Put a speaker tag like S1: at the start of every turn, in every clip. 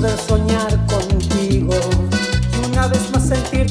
S1: poder soñar contigo. Y una vez más sentir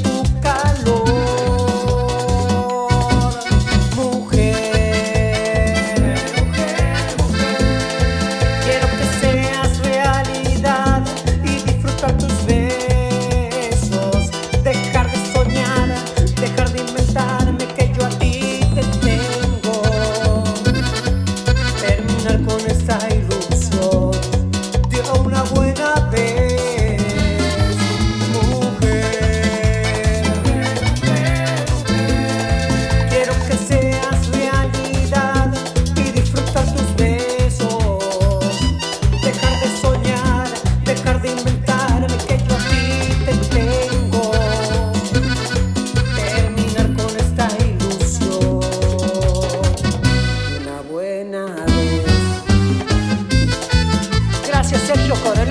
S1: yo correr